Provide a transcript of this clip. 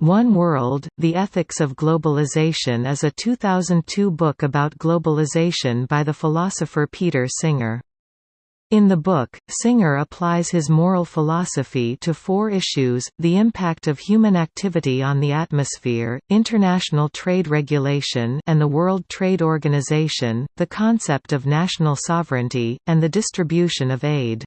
One World, The Ethics of Globalization is a 2002 book about globalization by the philosopher Peter Singer. In the book, Singer applies his moral philosophy to four issues, the impact of human activity on the atmosphere, international trade regulation and the World Trade Organization, the concept of national sovereignty, and the distribution of aid.